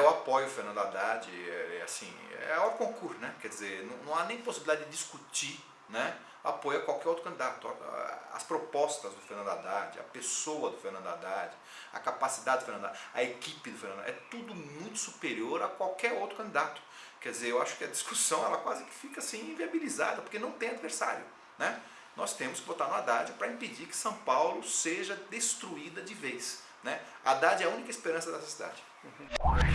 Eu apoio o Fernando Haddad, é, é assim, é o concurso, né? Quer dizer, não, não há nem possibilidade de discutir né, apoio a qualquer outro candidato. As propostas do Fernando Haddad, a pessoa do Fernando Haddad, a capacidade do Fernando Haddad, a equipe do Fernando Haddad, é tudo muito superior a qualquer outro candidato. Quer dizer, eu acho que a discussão ela quase que fica assim inviabilizada, porque não tem adversário. Né? Nós temos que votar no Haddad para impedir que São Paulo seja destruída de vez. Né? Haddad é a única esperança dessa cidade. Uhum.